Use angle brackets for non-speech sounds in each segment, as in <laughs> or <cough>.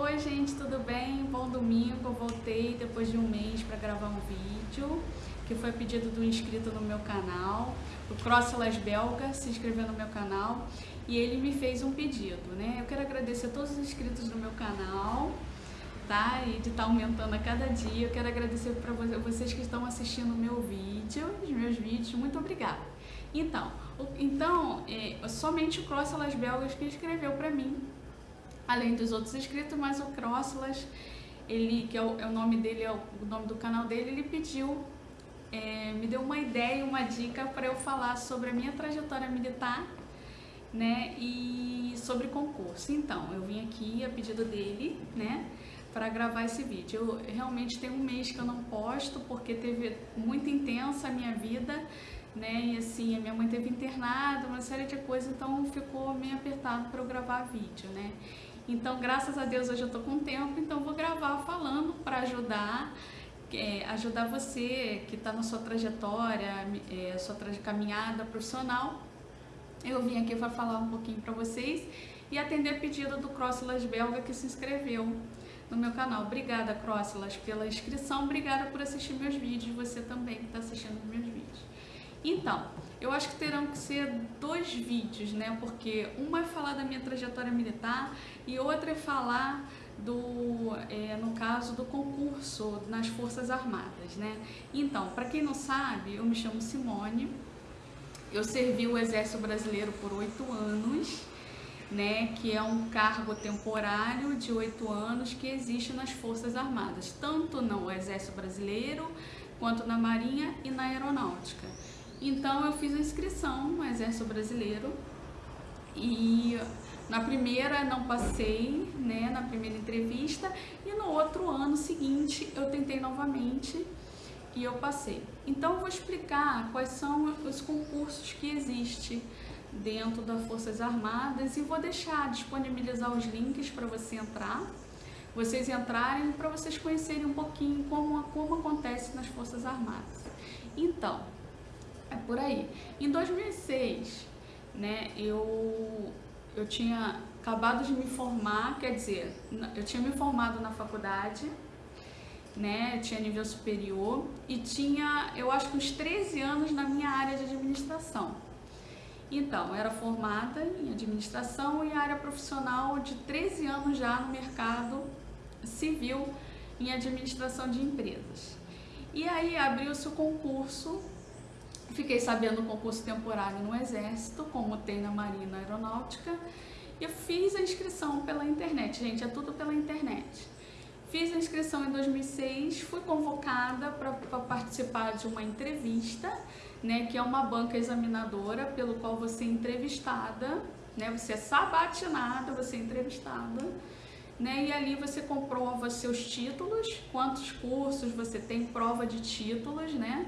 Oi gente, tudo bem? Bom domingo, voltei depois de um mês para gravar um vídeo que foi pedido do inscrito no meu canal, o Crosselas Belga se inscreveu no meu canal e ele me fez um pedido, né? Eu quero agradecer a todos os inscritos do meu canal, tá? E de estar tá aumentando a cada dia. Eu quero agradecer para vocês que estão assistindo o meu vídeo, os meus vídeos, muito obrigada. Então, então é, somente o Crosselas Belgas que escreveu para mim além dos outros inscritos, mas o Crosslas, ele, que é o, é o nome dele, é o, o, nome do canal dele, ele pediu, é, me deu uma ideia, uma dica para eu falar sobre a minha trajetória militar, né, e sobre concurso. Então, eu vim aqui a pedido dele, né, para gravar esse vídeo. Eu realmente tem um mês que eu não posto, porque teve muito intensa a minha vida, né, e assim, a minha mãe teve internada, uma série de coisas, então ficou meio apertado para eu gravar vídeo, né. Então, graças a Deus, hoje eu tô com tempo, então vou gravar falando para ajudar, é, ajudar você que está na sua trajetória, é, sua caminhada profissional. Eu vim aqui para falar um pouquinho para vocês e atender pedido do Crosslas Belga que se inscreveu no meu canal. Obrigada, Crosslas, pela inscrição, obrigada por assistir meus vídeos, você também que está assistindo meus vídeos. Então, eu acho que terão que ser dois vídeos, né? Porque uma é falar da minha trajetória militar e outra é falar do, é, no caso do concurso nas Forças Armadas, né? Então, para quem não sabe, eu me chamo Simone, eu servi o Exército Brasileiro por oito anos, né? Que é um cargo temporário de oito anos que existe nas Forças Armadas, tanto no Exército Brasileiro quanto na Marinha e na Aeronáutica. Então eu fiz a inscrição no Exército Brasileiro e na primeira não passei, né, na primeira entrevista e no outro ano seguinte eu tentei novamente e eu passei. Então eu vou explicar quais são os concursos que existem dentro das Forças Armadas e vou deixar disponibilizar os links para você entrar, vocês entrarem para vocês conhecerem um pouquinho como, como acontece nas Forças Armadas. Então, é por aí. Em 2006, né, eu, eu tinha acabado de me formar, quer dizer, eu tinha me formado na faculdade, né, tinha nível superior e tinha, eu acho que uns 13 anos na minha área de administração. Então, era formada em administração e área profissional de 13 anos já no mercado civil em administração de empresas. E aí abriu-se o concurso Fiquei sabendo do concurso temporário no Exército, como tem na Marinha Aeronáutica, e eu fiz a inscrição pela internet, gente, é tudo pela internet. Fiz a inscrição em 2006, fui convocada para participar de uma entrevista, né, que é uma banca examinadora pelo qual você é entrevistada, né, você é sabatinada, você é entrevistada, né, e ali você comprova seus títulos, quantos cursos você tem, prova de títulos, né,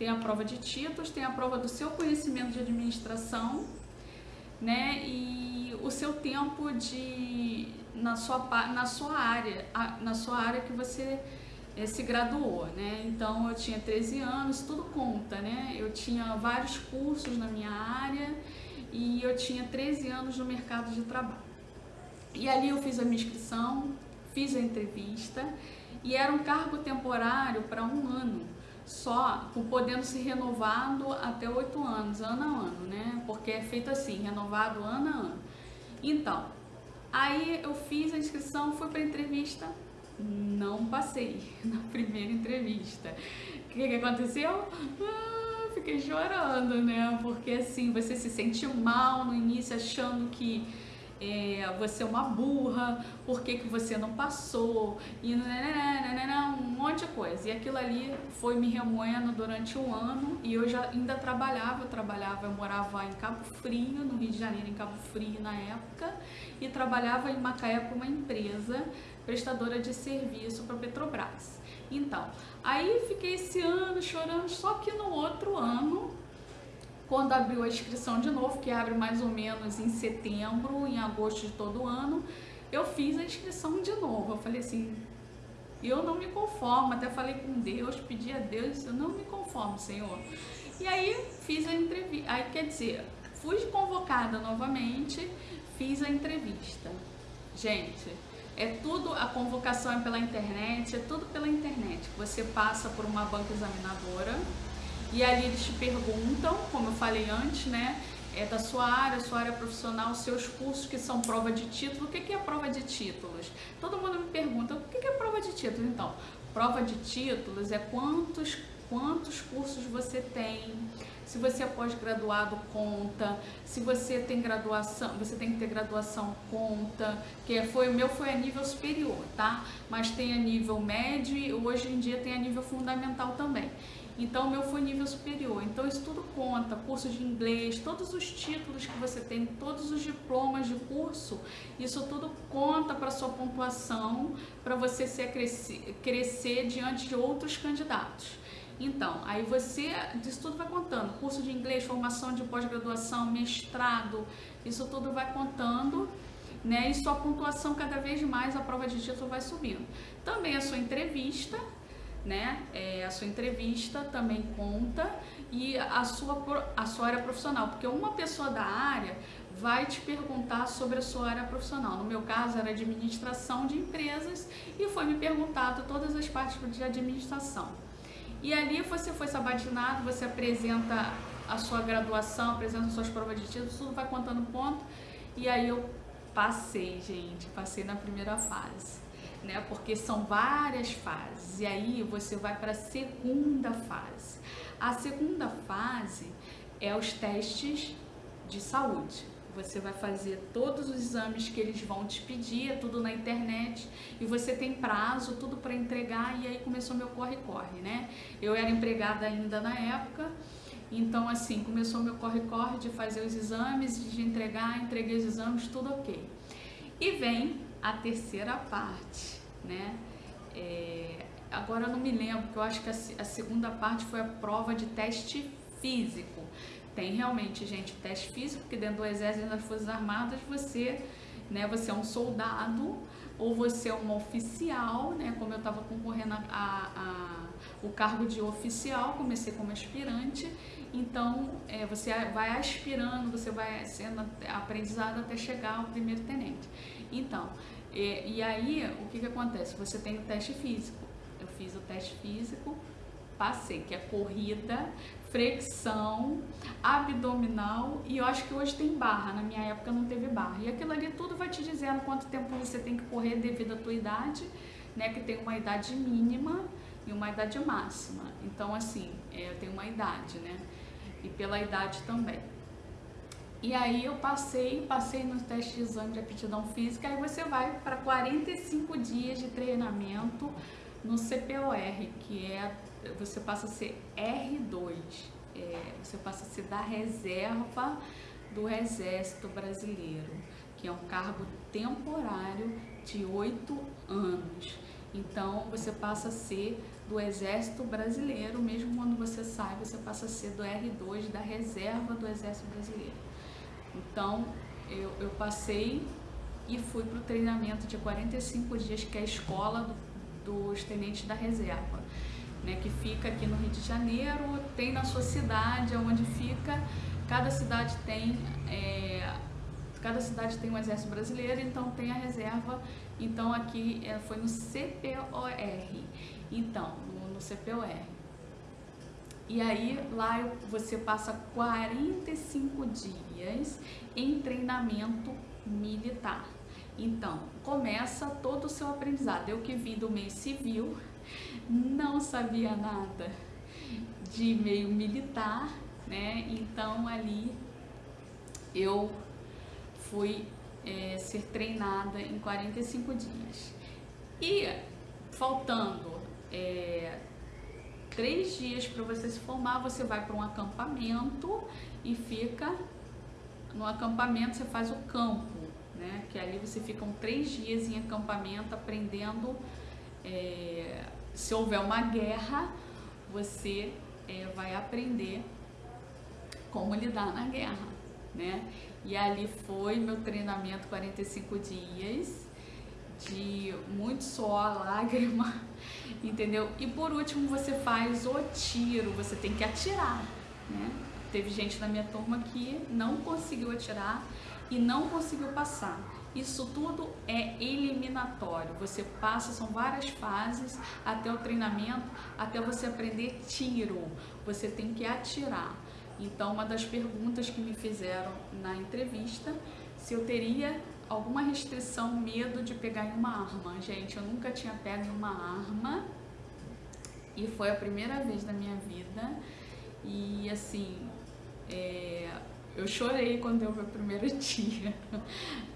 tem a prova de títulos, tem a prova do seu conhecimento de administração, né? E o seu tempo de na sua na sua área, na sua área que você é, se graduou, né? Então eu tinha 13 anos, tudo conta, né? Eu tinha vários cursos na minha área e eu tinha 13 anos no mercado de trabalho. E ali eu fiz a minha inscrição, fiz a entrevista e era um cargo temporário para um ano só podendo ser renovado até oito anos, ano a ano, né? Porque é feito assim, renovado ano a ano. Então, aí eu fiz a inscrição, fui para entrevista, não passei <laughs> na primeira entrevista. O que, que aconteceu? Ah, fiquei chorando, né? Porque assim, você se sentiu mal no início, achando que é, você é uma burra, por que, que você não passou, e nananana, um monte de coisa. E aquilo ali foi me remoendo durante um ano e eu já ainda trabalhava, eu trabalhava, eu morava em Cabo Frio, no Rio de Janeiro, em Cabo Frio na época, e trabalhava em Macaé para uma empresa prestadora de serviço para Petrobras. Então, aí fiquei esse ano chorando, só que no outro ano quando abriu a inscrição de novo, que abre mais ou menos em setembro, em agosto de todo ano, eu fiz a inscrição de novo. Eu falei assim, eu não me conformo, até falei com Deus, pedi a Deus, eu não me conformo, Senhor. E aí fiz a entrevista, aí quer dizer, fui convocada novamente, fiz a entrevista. Gente, É tudo, a convocação é pela internet, é tudo pela internet. Você passa por uma banca examinadora e ali eles te perguntam, como eu falei antes, né? É da sua área, sua área profissional, seus cursos que são prova de título. O que é prova de títulos? Todo mundo me pergunta, o que é prova de títulos? Então, prova de títulos é quantos, quantos cursos você tem, se você é pós-graduado, conta. Se você tem graduação, você tem que ter graduação, conta. Que foi o meu foi a nível superior, tá? Mas tem a nível médio e hoje em dia tem a nível fundamental também. Então, o meu foi nível superior. Então, isso tudo conta. Curso de inglês, todos os títulos que você tem, todos os diplomas de curso, isso tudo conta para sua pontuação, para você se crescer, crescer diante de outros candidatos. Então, aí você, isso tudo vai contando, curso de inglês, formação de pós-graduação, mestrado, isso tudo vai contando, né? E sua pontuação cada vez mais, a prova de título vai subindo. Também a sua entrevista, né? É, a sua entrevista também conta e a sua, a sua área profissional, porque uma pessoa da área vai te perguntar sobre a sua área profissional. No meu caso era administração de empresas e foi me perguntado todas as partes de administração. E ali você foi sabatinado, você apresenta a sua graduação, apresenta suas provas de título, tudo vai contando ponto. E aí eu passei, gente, passei na primeira fase, né? Porque são várias fases. E aí você vai para a segunda fase. A segunda fase é os testes de saúde. Você vai fazer todos os exames que eles vão te pedir, é tudo na internet, e você tem prazo, tudo para entregar, e aí começou meu corre-corre, né? Eu era empregada ainda na época, então assim, começou meu corre-corre de fazer os exames, de entregar, entreguei os exames, tudo ok. E vem a terceira parte, né? É, agora eu não me lembro, porque eu acho que a, a segunda parte foi a prova de teste físico. Tem realmente, gente, teste físico, porque dentro do exército das Forças Armadas você, né, você é um soldado ou você é um oficial, né, como eu estava concorrendo a, a, a, o cargo de oficial, comecei como aspirante, então é, você vai aspirando, você vai sendo aprendizado até chegar ao primeiro tenente. Então, e, e aí o que, que acontece? Você tem o teste físico. Eu fiz o teste físico, passei, que é corrida, flexão, abdominal e eu acho que hoje tem barra, na minha época não teve barra. E aquilo ali tudo vai te dizendo quanto tempo você tem que correr devido à tua idade, né, que tem uma idade mínima e uma idade máxima. Então assim, é, eu tenho uma idade, né, e pela idade também. E aí eu passei, passei no teste de exame de aptidão física, aí você vai para 45 dias de treinamento no CPOR, que é você passa a ser R2, é, você passa a ser da reserva do Exército Brasileiro, que é um cargo temporário de oito anos. Então você passa a ser do Exército Brasileiro, mesmo quando você sai, você passa a ser do R2, da reserva do Exército Brasileiro. Então eu, eu passei e fui para o treinamento de 45 dias, que é a escola do, dos tenentes da reserva né, que fica aqui no Rio de Janeiro, tem na sua cidade, onde fica, cada cidade tem, é, cada cidade tem um exército brasileiro, então tem a reserva, então aqui é, foi no CPOR, então, no, no CPOR. E aí lá você passa 45 dias em treinamento militar. Então, começa todo o seu aprendizado. Eu que vim do meio civil, não sabia nada de meio militar, né? Então ali eu fui é, ser treinada em 45 dias. E faltando é, três dias para você se formar, você vai para um acampamento e fica no acampamento você faz o campo, né? Que ali você fica um três dias em acampamento aprendendo é, se houver uma guerra, você é, vai aprender como lidar na guerra, né? E ali foi meu treinamento 45 dias de muito suor, <laughs> lágrima, entendeu? E por último você faz o tiro, você tem que atirar, né? Teve gente na minha turma que não conseguiu atirar e não conseguiu passar. Isso tudo é eliminatório. Você passa, são várias fases até o treinamento, até você aprender tiro. Você tem que atirar. Então, uma das perguntas que me fizeram na entrevista, se eu teria alguma restrição, medo de pegar em uma arma. Gente, eu nunca tinha pego em uma arma e foi a primeira vez na minha vida. E assim, é, eu chorei quando eu vi o primeiro <laughs> dia,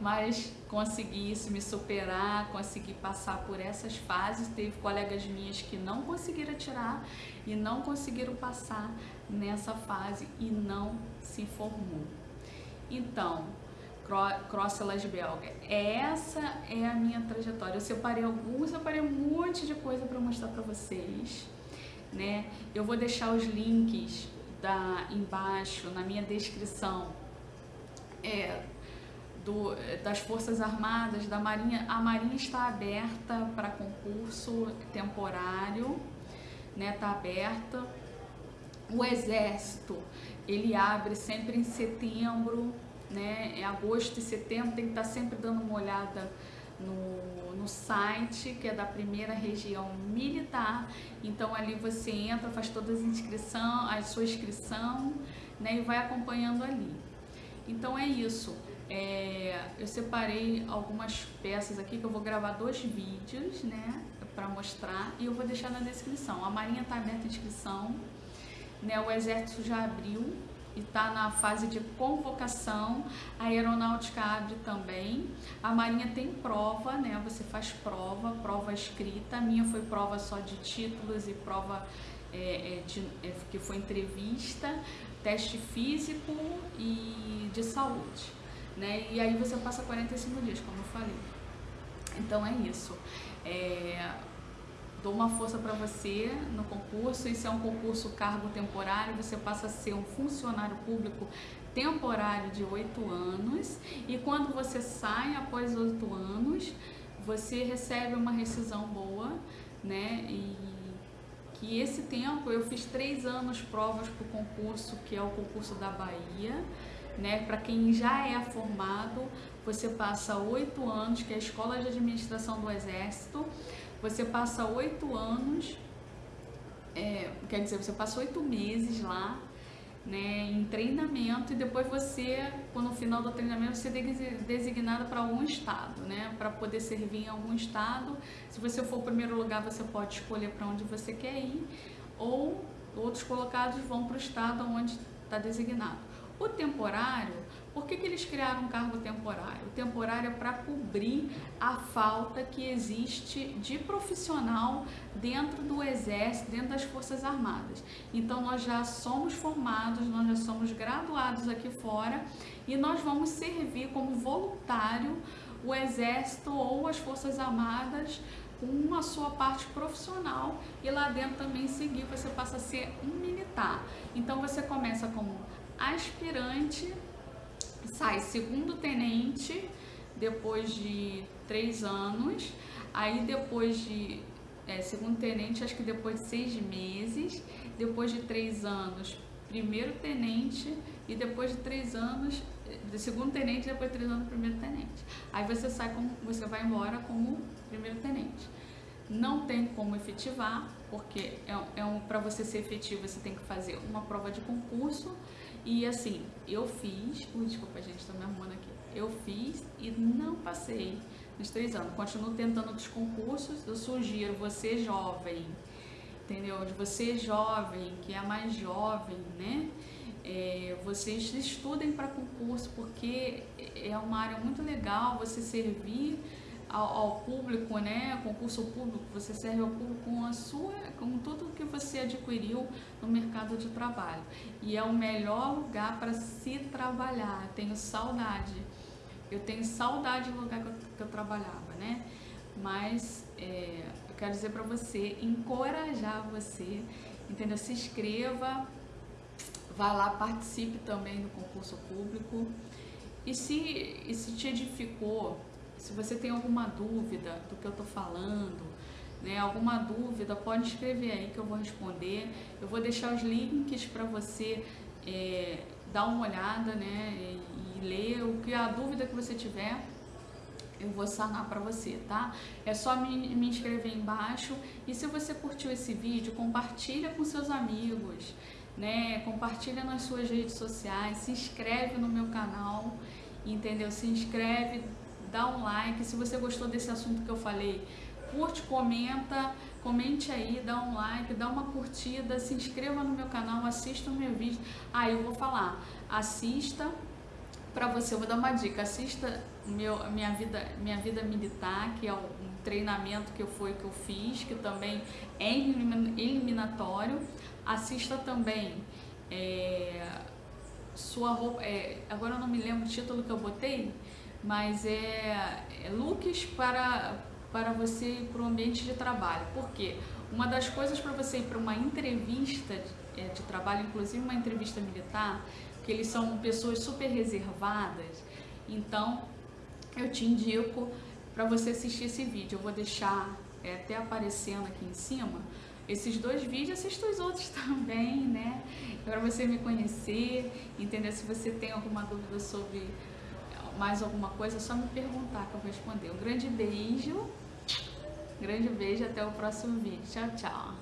mas consegui isso, me superar, consegui passar por essas fases. Teve colegas minhas que não conseguiram tirar e não conseguiram passar nessa fase e não se formou. Então, Crosselas Belga, essa é a minha trajetória. Eu separei alguns, separei um monte de coisa para mostrar para vocês. Né? Eu vou deixar os links da, embaixo na minha descrição é, do, das Forças Armadas, da Marinha. A Marinha está aberta para concurso temporário, né? Está aberta. O Exército, ele abre sempre em setembro, né? Em agosto e setembro tem que estar sempre dando uma olhada no, no site, que é da primeira região militar. Então ali você entra, faz todas as inscrições, a sua inscrição, né, e vai acompanhando ali. Então é isso. É, eu separei algumas peças aqui que eu vou gravar dois vídeos, né, para mostrar e eu vou deixar na descrição. A Marinha está aberta a inscrição, né, o Exército já abriu, e está na fase de convocação. A aeronáutica abre também. A marinha tem prova, né? Você faz prova, prova escrita. A minha foi prova só de títulos e prova é, é, de, é, que foi entrevista, teste físico e de saúde, né? E aí você passa 45 dias, como eu falei. Então é isso. É, dou uma força para você no concurso. Isso é um concurso cargo temporário, você passa a ser um funcionário público temporário de oito anos e quando você sai após oito anos, você recebe uma rescisão boa, né? E que esse tempo eu fiz três anos provas para o concurso, que é o concurso da Bahia. Né? Para quem já é formado, você passa oito anos, que é a Escola de Administração do Exército, você passa oito anos, é, quer dizer, você passa oito meses lá, né, em treinamento e depois você, quando no final do treinamento, você é designado para algum estado, né, para poder servir em algum estado. Se você for o primeiro lugar, você pode escolher para onde você quer ir ou outros colocados vão para o estado onde está designado. O temporário por que, que eles criaram um cargo temporário? O temporário é para cobrir a falta que existe de profissional dentro do Exército, dentro das Forças Armadas. Então, nós já somos formados, nós já somos graduados aqui fora e nós vamos servir como voluntário o Exército ou as Forças Armadas com a sua parte profissional e lá dentro também seguir, você passa a ser um militar. Então, você começa como aspirante sai segundo tenente depois de três anos, aí depois de é, segundo tenente, acho que depois de seis meses, depois de três anos, primeiro tenente e depois de três anos, de segundo tenente, depois de três anos, primeiro tenente. Aí você sai como, você vai embora como primeiro tenente. Não tem como efetivar, porque é, é um, para você ser efetivo você tem que fazer uma prova de concurso e assim, eu fiz, uh, desculpa gente, estou me arrumando aqui. Eu fiz e não passei nos três anos. Continuo tentando outros concursos. Eu sugiro você jovem, entendeu? De você jovem, que é mais jovem, né? É, vocês estudem para concurso porque é uma área muito legal você servir ao, ao, público, né, concurso público, você serve ao público com a sua, com tudo que você adquiriu no mercado de trabalho. E é o melhor lugar para se trabalhar. Tenho saudade. Eu tenho saudade do lugar que eu, que eu trabalhava, né? Mas é, eu quero dizer para você, encorajar você, entendeu? Se inscreva, vá lá, participe também do concurso público. E se, e se te edificou se você tem alguma dúvida do que eu estou falando, né, alguma dúvida, pode escrever aí que eu vou responder. Eu vou deixar os links para você é, dar uma olhada né, e, e ler o que a dúvida que você tiver. eu vou sanar para você, tá? É só me, me inscrever embaixo e se você curtiu esse vídeo, compartilha com seus amigos, né? Compartilha nas suas redes sociais, se inscreve no meu canal, entendeu? Se inscreve, dá um like, se você gostou desse assunto que eu falei, curte, comenta, comente aí, dá um like, dá uma curtida, se inscreva no meu canal, assista o meu vídeo. Ah, eu vou falar, assista para você, eu vou dar uma dica, assista meu, minha, vida, minha vida militar, que é um treinamento que eu, foi, que eu fiz, que também é eliminatório. Assista também é, sua roupa, é, agora eu não me lembro o título que eu botei, mas é, é looks para, para você ir para o ambiente de trabalho. Por quê? Uma das coisas para você ir para uma entrevista de, é, de trabalho, inclusive uma entrevista militar, que eles são pessoas super reservadas, então eu te indico para você assistir esse vídeo. Eu vou deixar é, até aparecendo aqui em cima esses dois vídeos, assista os outros <laughs> também, né? Para você me conhecer, entender se você tem alguma dúvida sobre mais alguma coisa, é só me perguntar que eu vou responder. Um grande beijo, grande beijo, até o próximo vídeo. Tchau, tchau.